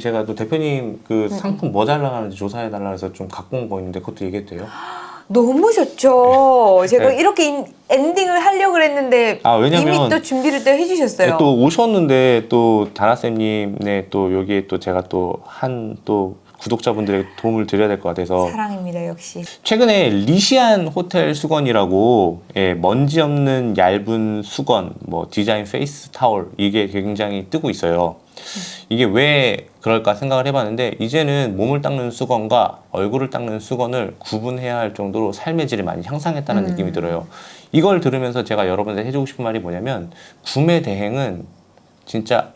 제가 또 대표님 그 상품 뭐 잘 나가는지 조사해 달라 해서 좀 갖고 온 거 있는데 그것도 얘기해도 돼요? 너무 좋죠. 제가 네. 이렇게 인- 엔딩을 하려고 그랬는데 아, 이미 또 준비를 또 해주셨어요. 또 오셨는데 또 다나쌤님 네 또 여기에 또 제가 또 한또 구독자분들에게 도움을 드려야 될 것 같아서 사랑입니다 역시. 최근에 리시안 호텔 수건이라고 예, 먼지 없는 얇은 수건 뭐 디자인 페이스 타월 이게 굉장히 뜨고 있어요. 이게 왜 그럴까 생각을 해봤는데 이제는 몸을 닦는 수건과 얼굴을 닦는 수건을 구분해야 할 정도로 삶의 질이 많이 향상했다는 음. 느낌이 들어요. 이걸 들으면서 제가 여러분한테 해주고 싶은 말이 뭐냐면 구매 대행은 진짜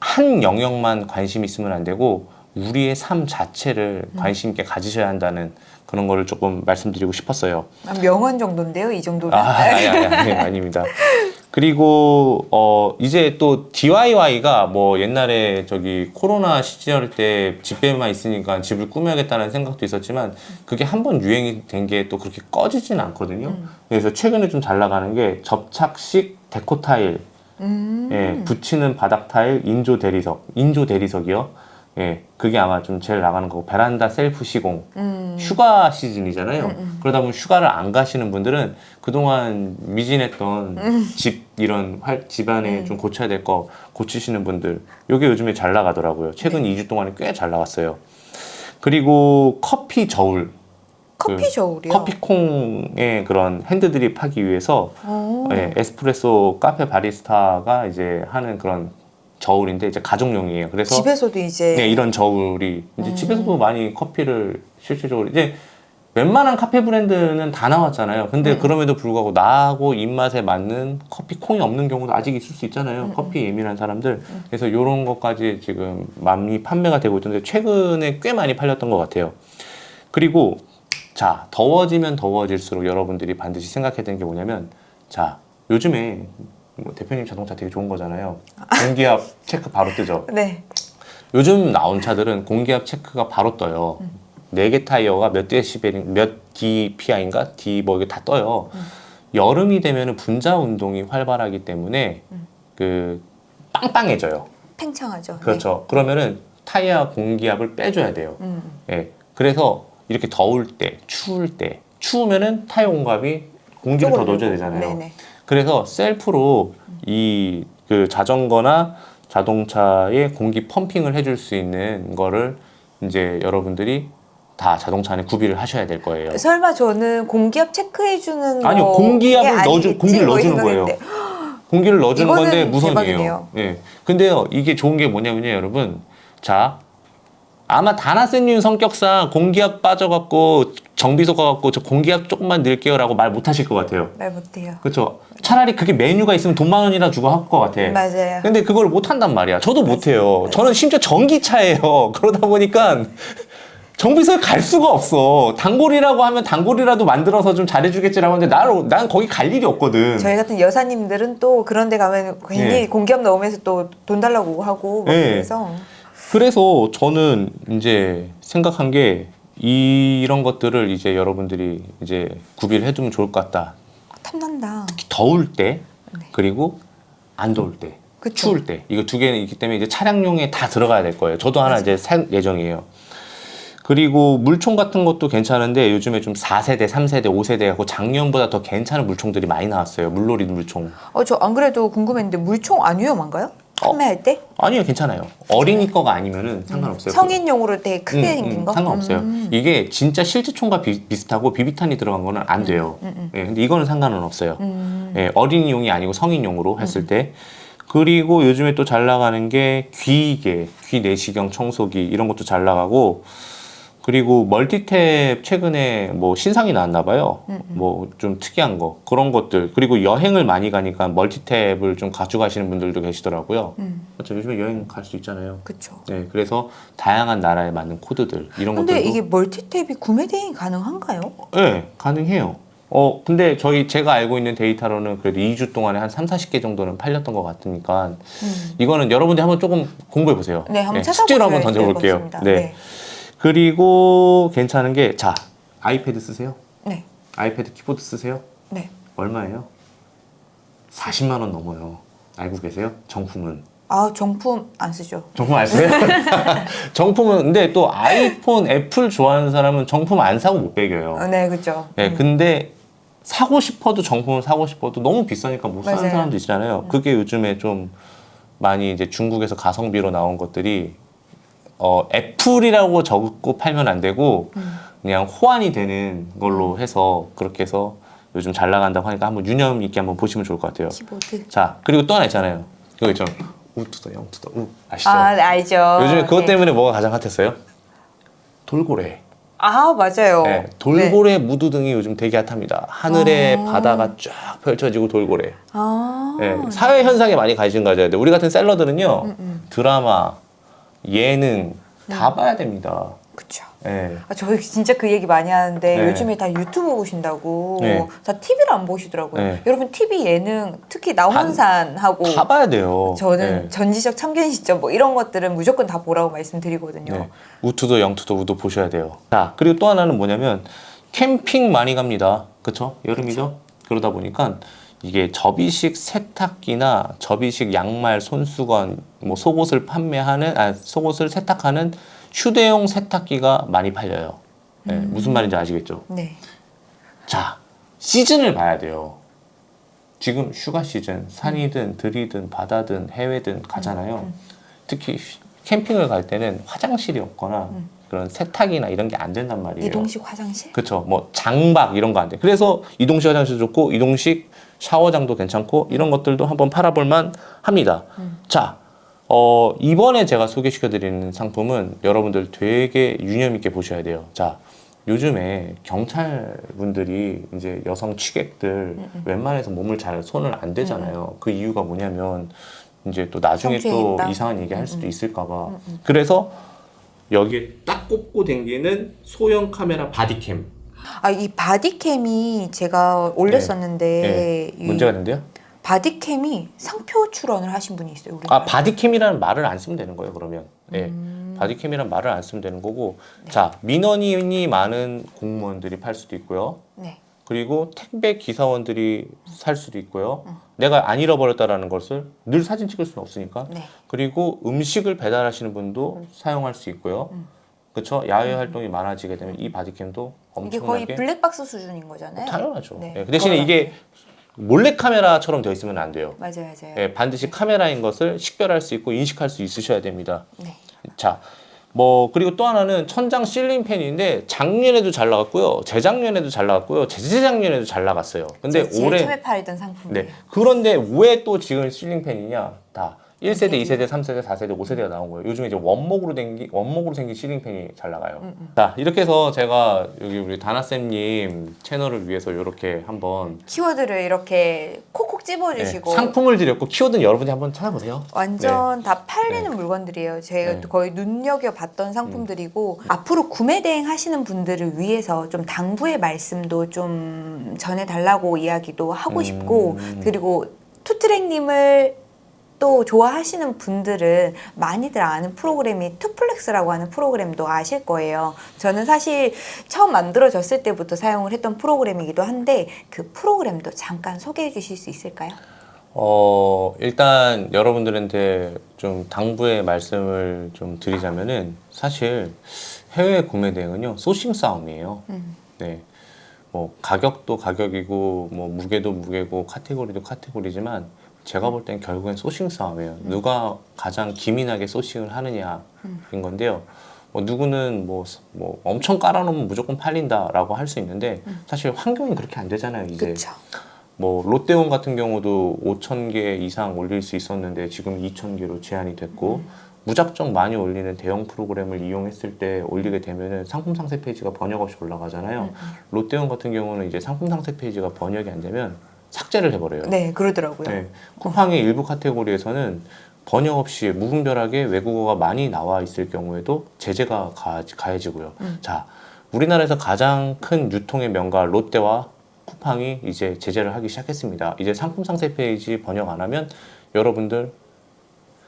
한 영역만 관심 있으면 안 되고 우리의 삶 자체를 관심 있게 가지셔야 한다는 그런 거를 조금 말씀드리고 싶었어요. 아, 명언 정도인데요 이 정도면. 아, 아니, 아니, 아니, 아닙니다. 그리고 어 이제 또 DIY가 뭐 옛날에 저기 코로나 시절 때 집에만 있으니까 집을 꾸며야겠다는 생각도 있었지만 그게 한 번 유행이 된 게 또 그렇게 꺼지진 않거든요. 음. 그래서 최근에 좀 잘 나가는 게 접착식 데코 타일, 음. 예, 붙이는 바닥 타일, 인조 대리석, 인조 대리석이요. 예, 그게 아마 좀 제일 나가는 거고 베란다 셀프 시공, 음. 휴가 시즌이잖아요. 음, 음. 그러다 보면 휴가를 안 가시는 분들은 그동안 미진했던 집 이런 활, 집안에 음. 좀 고쳐야 될 거 고치시는 분들 요게 요즘에 잘 나가더라고요. 최근 네. 2주 동안에 꽤 잘 나갔어요. 그리고 커피 저울, 커피 그 저울이요. 커피콩의 그런 핸드드립 하기 위해서 오. 예, 에스프레소 카페 바리스타가 이제 하는 그런 저울인데 이제 가정용이에요. 그래서 집에서도 이제 네, 이런 저울이 이제 음. 집에서도 많이 커피를 실질적으로 이제 웬만한 카페 브랜드는 다 나왔잖아요. 근데 음. 그럼에도 불구하고 나하고 입맛에 맞는 커피 콩이 없는 경우도 아직 있을 수 있잖아요. 음, 커피 예민한 사람들. 그래서 이런 것까지 지금 많이 판매가 되고 있던데 최근에 꽤 많이 팔렸던 것 같아요. 그리고 자 더워지면 더워질수록 여러분들이 반드시 생각해야 되는 게 뭐냐면 자 요즘에 뭐 대표님 자동차 되게 좋은 거잖아요. 공기압 체크 바로 뜨죠. 네. 요즘 나온 차들은 공기압 체크가 바로 떠요. 음. 네개 타이어가 몇 데시벨인 몇 DPI인가 D 뭐 이게 다 떠요. 음. 여름이 되면은 분자 운동이 활발하기 때문에 음. 그 빵빵해져요. 팽창하죠. 그렇죠. 그러면은 타이어 공기압을 빼줘야 돼요. 네. 음. 예. 그래서 이렇게 더울 때, 추울 때, 추우면은 타이어 공기압이 공기를 더 넣어줘야 되잖아요. 네네. 그래서 셀프로 이 그 자전거나 자동차에 공기 펌핑을 해줄 수 있는 거를 이제 여러분들이 다 자동차 안에 구비를 하셔야 될 거예요. 설마 저는 공기압 체크해 주는 아니요, 거 공기압을 게 넣어주-? 공기를 뭐 넣어주는 거예요. 공기를 넣어주는 건데 무선이에요. 대박이네요. 예. 근데요, 이게 좋은 게 뭐냐면요, 여러분. 자, 아마 다나쌤님 성격상 공기압 빠져갖고 정비소 가 갖고 저 공기압 조금만 넣을게요 라고 말 못하실 것 같아요. 말 못해요. 그렇죠. 차라리 그게 메뉴가 있으면 돈 만 원이나 주고 할 것 같아. 맞아요. 근데 그걸 못 한단 말이야. 저도 못 해요. 저는 심지어 전기차예요. 그러다 보니까 정비소에 갈 수가 없어. 단골이라고 하면 단골이라도 만들어서 좀 잘해주겠지라고 하는데 나는 난 거기 갈 일이 없거든. 저희 같은 여사님들은 또 그런 데 가면 괜히 네. 공기압 넣으면서 또 돈 달라고 하고 막 네. 그래서 그래서 저는 이제 생각한 게 이런 것들을 이제 여러분들이 이제 구비를 해두면 좋을 것 같다. 탐난다. 특히 더울 때 네. 그리고 안 더울 때. 그쵸. 추울 때 이거 두 개는 있기 때문에 이제 차량용에 다 들어가야 될 거예요. 저도 하나 맞아요. 이제 살 예정이에요. 그리고 물총 같은 것도 괜찮은데 요즘에 좀 4세대, 3세대, 5세대 하고 작년보다 더 괜찮은 물총들이 많이 나왔어요. 물놀이 물총. 어, 저 안 그래도 궁금했는데 물총 안 위험한가요? 어. 판매할 때? 아니요, 괜찮아요. 어린이 거가 아니면은 상관없어요. 성인용으로 되게 크게 음, 생긴 음, 거? 상관없어요. 음. 이게 진짜 실제 총과 비, 비슷하고 비비탄이 들어간 거는 안 돼요. 예, 근데 이거는 상관은 없어요. 음. 예, 어린이용이 아니고 성인용으로 했을 때. 그리고 요즘에 또 잘 나가는 게 귀이개, 귀 내시경 청소기 이런 것도 잘 나가고 그리고 멀티탭 최근에 뭐 신상이 나왔나 봐요. 음, 뭐좀 특이한 거 그런 것들 그리고 여행을 많이 가니까 멀티탭을 좀 가져가시는 분들도 계시더라고요. 음. 그렇죠. 요즘에 여행 갈 수 있잖아요. 그쵸. 네, 그래서 다양한 나라에 맞는 코드들 이런 근데 것들도 이게 멀티탭이 구매 대행이 가능한가요? 네, 가능해요. 어, 근데 저희 제가 알고 있는 데이터로는 그래도 2주 동안에 한 3, 40개 정도는 팔렸던 것 같으니까 음. 이거는 여러분들이 한번 조금 공부해 보세요. 네, 한번 찾아보셔야 숙제로 한번 던져볼게요. 네. 네. 그리고 괜찮은 게 자, 아이패드 쓰세요? 네. 아이패드 키보드 쓰세요? 네. 얼마예요? 40만 원 넘어요. 알고 계세요? 정품은 아 정품 안 쓰죠. 정품 안 써요? 정품은 근데 또 아이폰, 애플 좋아하는 사람은 정품 안 사고 못 배겨요. 어, 네 그렇죠. 네, 근데 사고 싶어도 정품을 사고 싶어도 너무 비싸니까 못 사는 맞아요. 사람도 있잖아요. 그게 요즘에 좀 많이 이제 중국에서 가성비로 나온 것들이 어, 애플이라고 적고 팔면 안 되고 그냥 호환이 되는 걸로 해서 그렇게 해서 요즘 잘 나간다고 하니까 한번 유념 있게 한번 보시면 좋을 것 같아요. 키워드. 자, 그리고 또 하나 있잖아요. 그거 있죠. 우투더 영투더 우 아시죠? 아 네, 알죠. 요즘에 그것 네. 때문에 뭐가 가장 핫했어요? 돌고래. 아 맞아요. 네, 돌고래 무드 등이 요즘 되게 핫합니다. 하늘에 아. 바다가 쫙 펼쳐지고 돌고래. 아. 네, 사회 현상에 많이 관심 가져야 돼. 우리 같은 셀러들은요, 음, 음. 드라마, 예능 다 봐야 됩니다. 그렇죠. 네. 아, 저 진짜 그 얘기 많이 하는데 네. 요즘에 다 유튜브 보신다고 네. 다 TV를 안 보시더라고요. 네. 여러분 TV 예능 특히 나훈산하고 다 봐야 돼요. 저는 네. 전지적 참견 시점 뭐 이런 것들은 무조건 다 보라고 말씀드리거든요. 네. 우투도 영투도 우도 보셔야 돼요. 자, 그리고 또 하나는 뭐냐면 캠핑 많이 갑니다. 그쵸? 여름이죠? 그러다 보니까 이게 접이식 세탁기나 접이식 양말, 손수건, 뭐 속옷을 판매하는, 아, 속옷을 세탁하는 휴대용 세탁기가 많이 팔려요. 네, 무슨 말인지 아시겠죠? 네. 자, 시즌을 봐야 돼요. 지금 휴가 시즌, 산이든 들이든 바다든 해외든 가잖아요. 특히 휴- 캠핑을 갈 때는 화장실이 없거나 그런 세탁이나 이런 게 안 된단 말이에요. 이동식 화장실? 그렇죠. 뭐 장박 이런 거 안 돼. 그래서 이동식 화장실도 좋고 이동식 샤워장도 괜찮고 이런 것들도 한번 팔아볼만 합니다. 자, 어, 이번에 제가 소개시켜드리는 상품은 여러분들 되게 유념 있게 보셔야 돼요. 자, 요즘에 경찰분들이 이제 여성 취객들 웬만해서 몸을 잘 손을 안 대잖아요. 그 이유가 뭐냐면 이제 또 나중에 또 있다? 이상한 얘기 할 수도 있을까봐. 그래서 여기에 딱 꽂고 댕기는 소형 카메라 바디캠. 아 이 바디캠이 제가 올렸었는데 네. 이 문제가 된대요? 바디캠이 상표 출원을 하신 분이 있어요. 우리 아 바디캠이라는 말을 안 쓰면 되는 거예요 그러면 예 음. 바디캠이라는 말을 안 쓰면 되는 거고 자 민원인이 많은 공무원들이 팔 수도 있고요 네. 그리고 택배 기사원들이 살 수도 있고요 내가 안 잃어버렸다라는 것을 늘 사진 찍을 수는 없으니까 네. 그리고 음식을 배달하시는 분도 사용할 수 있고요 그렇죠 야외 활동이 많아지게 되면 이 바디캠도 이게 거의 엄청나게 블랙박스 수준인 거잖아요. 당연하죠 네. 예, 그 대신에 이게 몰래 카메라처럼 되어 있으면 안 돼요 맞아요, 맞아요. 예, 반드시 카메라인 것을 식별할 수 있고 인식할 수 있으셔야 됩니다. 네. 자, 뭐 그리고 또 하나는 천장 실링 팬인데 작년에도 잘 나갔고요, 재작년에도 잘 나갔고요, 재재작년에도 잘 나갔어요. 근데 제일 올해 처음에 팔던 상품이에요. 네 그런데 왜 또 지금 실링 팬이냐? 다 1세대, 네. 2세대, 3세대, 4세대, 5세대가 나온 거예요. 요즘에 이제 원목으로 생긴 원목으로 생긴 실링 팬이 잘 나가요. 음, 자 이렇게 해서 제가 여기 우리 다나 쌤님 채널을 위해서 이렇게 한번 키워드를 이렇게 콕콕 네, 집어주시고 상품을 드렸고 키워드는 여러분이 한번 찾아보세요. 완전 다 팔리는 물건들이에요. 제가 네. 거의 눈여겨 봤던 상품들이고 앞으로 구매 대행 하시는 분들을 위해서 좀 당부의 말씀도 좀 전해 달라고 이야기도 하고 음. 싶고 그리고 투트랙님을 또 좋아하시는 분들은 많이들 아는 프로그램이 투플렉스라고 하는 프로그램도 아실 거예요. 저는 사실 처음 만들어졌을 때부터 사용을 했던 프로그램이기도 한데 그 프로그램도 잠깐 소개해 주실 수 있을까요? 어, 일단 여러분들한테 좀 당부의 말씀을 좀 드리자면은 사실 해외 구매 대행은요, 소싱 싸움이에요. 음. 네. 뭐 가격도 가격이고 뭐 무게도 무게고 카테고리도 카테고리지만 제가 볼 땐 결국엔 소싱 싸움이에요. 누가 가장 기민하게 소싱을 하느냐인 건데요. 뭐 누구는 뭐, 뭐 엄청 깔아놓으면 무조건 팔린다라고 할 수 있는데 사실 환경이 그렇게 안 되잖아요. 이제 그렇죠. 뭐 롯데온 같은 경우도 5천 개 이상 올릴 수 있었는데 지금 2천 개로 제한이 됐고 무작정 많이 올리는 대형 프로그램을 이용했을 때 올리게 되면은 상품 상세 페이지가 번역 없이 올라가잖아요. 롯데온 같은 경우는 이제 상품 상세 페이지가 번역이 안 되면 삭제를 해버려요. 네, 그러더라고요. 네. 쿠팡의 일부 카테고리에서는 번역 없이 무분별하게 외국어가 많이 나와 있을 경우에도 제재가 가, 가 해지고요. 음. 자, 우리나라에서 가장 큰 유통의 명가 롯데와 쿠팡이 이제 제재를 하기 시작했습니다. 이제 상품 상세 페이지 번역 안 하면 여러분들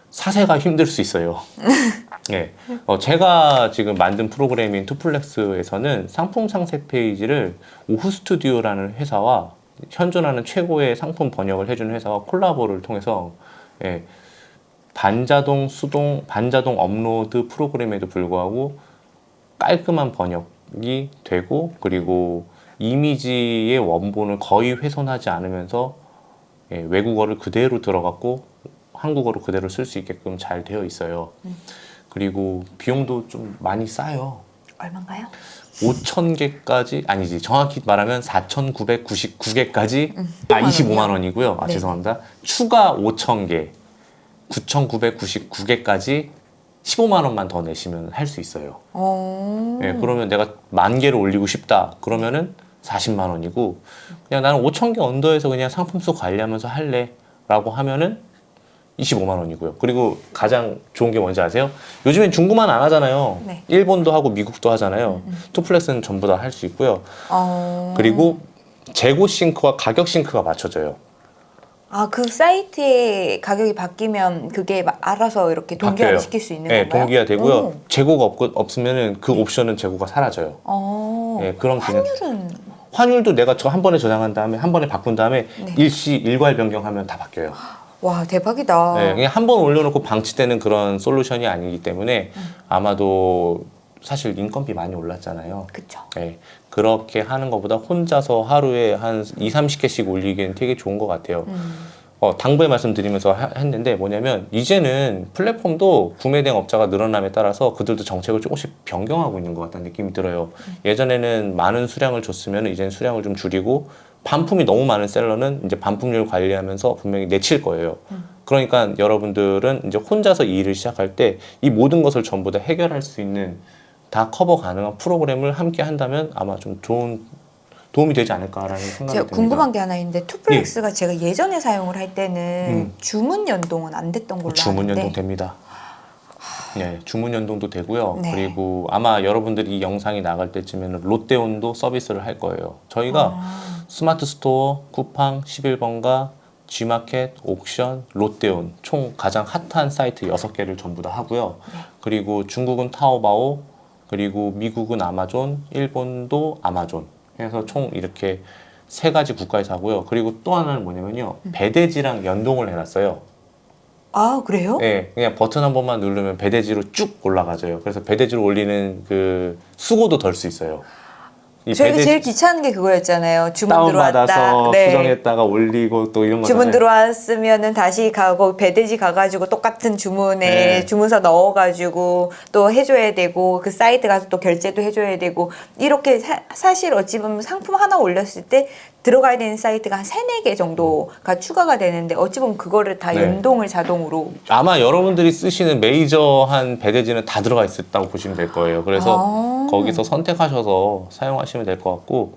사세가 힘들 수 있어요. 네. 어, 제가 지금 만든 프로그램인 투플렉스에서는 상품 상세 페이지를 오후 스튜디오라는 회사와 현존하는 최고의 상품 번역을 해주는 회사와 콜라보를 통해서 예, 반자동 수동 반자동 업로드 프로그램에도 불구하고 깔끔한 번역이 되고 그리고 이미지의 원본을 거의 훼손하지 않으면서 예, 외국어를 그대로 들어갔고 한국어로 그대로 쓸 수 있게끔 잘 되어 있어요. 그리고 비용도 좀 많이 싸요. 얼마인가요? 5천 개까지 아니지 정확히 말하면 4,999개까지 아 25만 25만 원이고요. 아 네. 죄송합니다. 추가 5천 개 9,999개까지 15만 원만 더 내시면 할 수 있어요. 어. 예, 그러면 내가 만 개를 올리고 싶다. 그러면은 40만 원이고 그냥 나는 5천 개 언더에서 그냥 상품 수 관리하면서 할래 라고 하면은 25만 원이고요. 그리고 가장 좋은 게 뭔지 아세요? 요즘엔 중국만 안 하잖아요. 네. 일본도 하고 미국도 하잖아요. 투플렉스는 전부 다 할 수 있고요. 어. 그리고 재고 싱크와 가격 싱크가 맞춰져요. 아, 그 사이트의 가격이 바뀌면 그게 막 알아서 이렇게 바뀌어요. 시킬 수 있는 네, 건가요? 동기화 되고요. 오. 재고가 없, 없으면은 그 옵션은 재고가 사라져요. 어. 네, 그런 기능. 환율은 환율도 내가 저 한 번에 저장한 다음에 한 번에 바꾼 다음에 네. 일시 일괄 변경하면 다 바뀌어요. 와 대박이다. 네, 그냥 한 번 올려놓고 방치되는 그런 솔루션이 아니기 때문에 음. 아마도 사실 인건비 많이 올랐잖아요. 그쵸. 네, 그렇게 하는 것보다 혼자서 하루에 한 2, 30개씩 올리기엔 되게 좋은 것 같아요. 음. 어, 당부의 말씀드리면서 하- 했는데 뭐냐면 이제는 플랫폼도 구매 대행 업자가 늘어남에 따라서 그들도 정책을 조금씩 변경하고 있는 것 같다는 느낌이 들어요. 예전에는 많은 수량을 줬으면 이제는 수량을 좀 줄이고 반품이 너무 많은 셀러는 이제 반품률 관리하면서 분명히 내칠 거예요. 그러니까 여러분들은 이제 혼자서 이 일을 시작할 때 이 모든 것을 전부 다 해결할 수 있는 다 커버 가능한 프로그램을 함께 한다면 아마 좀 좋은 도움이 되지 않을까라는 생각이 제가 듭니다. 궁금한 게 하나 있는데 투플렉스가 제가 예전에 사용을 할 때는 음. 주문 연동은 안 됐던 걸로 주문 아는데 연동 됩니다. 네, 주문 연동도 되고요. 네. 그리고 아마 여러분들이 이 영상이 나갈 때쯤에는 롯데온도 서비스를 할 거예요. 저희가 아, 스마트 스토어, 쿠팡, 11번가, G마켓, 옥션, 롯데온 총 가장 핫한 사이트 6개를 전부 다 하고요. 네. 그리고 중국은 타오바오, 그리고 미국은 아마존, 일본도 아마존. 그래서 총 이렇게 세 가지 국가에서 하고요. 그리고 또 하나는 뭐냐면요. 음. 배대지랑 연동을 해놨어요. 아 그래요? 네, 그냥 버튼 한 번만 누르면 배대지로 쭉 올라가져요. 그래서 배대지로 올리는 그 수고도 덜 수 있어요. 이 저희가 제일 귀찮은 게 그거였잖아요. 주문 들어왔다. 네. 수정했다가 올리고 또 이런 거 주문 들어왔으면은 다시 가고 배대지 가가지고 똑같은 주문에 네. 주문서 넣어가지고 또 해줘야 되고 그 사이트 가서 또 결제도 해줘야 되고 이렇게 사, 실 어찌 보면 상품 하나 올렸을 때 들어가야 되는 사이트가 한 세네 개 정도가 추가가 되는데 어찌 보면 그거를 다 네. 연동을 자동으로 아마 여러분들이 쓰시는 메이저 한 배대지는 다 들어가 있었다고 보시면 될 거예요. 그래서 아. 거기서 선택하셔서 사용하시면 될 것 같고,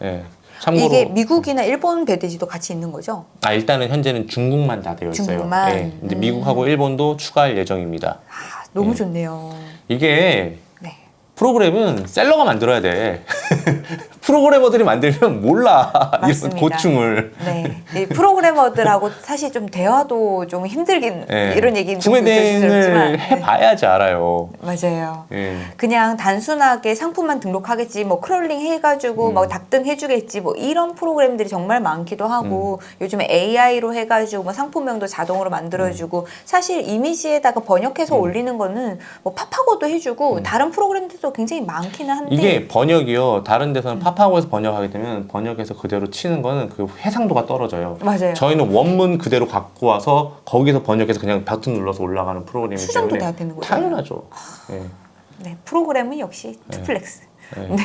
네. 참고로 이게 미국이나 일본 배대지도 같이 있는 거죠? 아, 일단은 현재는 중국만 다 되어 있어요. 중국만? 네. 근데 음. 미국하고 일본도 추가할 예정입니다. 아, 너무 네. 좋네요. 이게 네. 프로그램은 seller가 만들어야 돼. 프로그래머들이 만들면 몰라 이런 맞습니다. 고충을. 네. 이 프로그래머들하고 사실 좀 대화도 좀 힘들긴 예. 이런 얘기는 좀 구매 대행을 조심스럽지만 네. 해봐야지 알아요. 맞아요. 예. 그냥 단순하게 상품만 등록하겠지, 뭐 crawling 해가지고 음. 막 답등 해주겠지, 뭐 이런 프로그램들이 정말 많기도 하고 음. 요즘에 AI로 해가지고 뭐 상품명도 자동으로 만들어주고 사실 이미지에다가 번역해서 음. 올리는 거는 뭐 파파고도 해주고 다른 프로그램들도 굉장히 많기는 한데 이게 번역이요. 다른 데서는 파파고에서 번역하게 되면 번역해서 그대로 치는 거는 그 해상도가 떨어져요. 맞아요. 저희는 원문 그대로 갖고 와서 거기서 번역해서 그냥 버튼 눌러서 올라가는 프로그램이기 수정도 때문에 다 되는 거죠. 당연하죠. 예. 네, 프로그램은 역시 투플렉스. 예.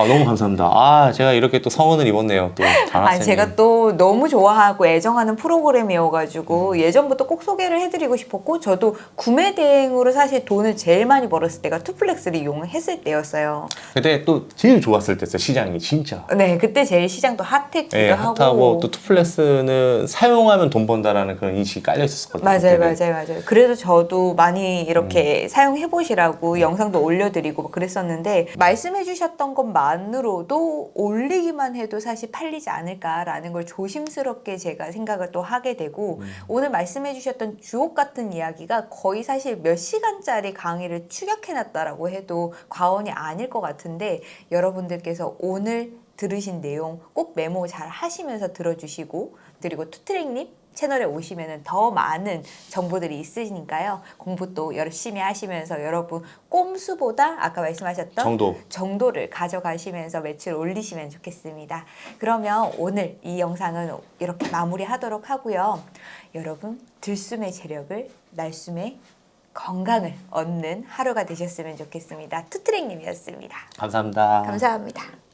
아 너무 감사합니다. 아 제가 이렇게 또 성은을 입었네요. 또 아. 제가 또 너무 좋아하고 애정하는 프로그램이어가지고 예전부터 꼭 소개를 해드리고 싶었고 저도 구매 대행으로 사실 돈을 제일 많이 벌었을 때가 투플렉스를 이용했을 때였어요. 그때 또 제일 좋았을 때였어요. 시장이 진짜. 네, 그때 제일 시장도 핫했기도 예, 하고. 핫하고 또 투플렉스는 사용하면 돈 번다라는 그런 인식이 깔려 있었거든요. 맞아요, 그때는. 맞아요, 맞아요. 그래도 저도 많이 음. 이렇게 사용해 보시라고 영상도 올려드리고 막 그랬었는데 말씀해 주셨던 것만 으로도 올리기만 해도 사실 팔리지 않을까라는 걸 조심스럽게 제가 생각을 또 하게 되고 음. 오늘 말씀해 주셨던 주옥 같은 이야기가 거의 사실 몇 시간짜리 강의를 축약해 놨다라고 해도 과언이 아닐 것 같은데 여러분들께서 오늘 들으신 내용 꼭 메모 잘 하시면서 들어주시고 그리고 투트랙님 채널에 오시면 더 많은 정보들이 있으니까요. 공부 또 열심히 하시면서 여러분 꼼수보다 아까 말씀하셨던 정도. 정도를 가져가시면서 매출 올리시면 좋겠습니다. 그러면 오늘 이 영상은 이렇게 마무리하도록 하고요. 여러분 들숨의 재력을 날숨의 건강을 얻는 하루가 되셨으면 좋겠습니다. 투트랙님이었습니다. 감사합니다. 감사합니다.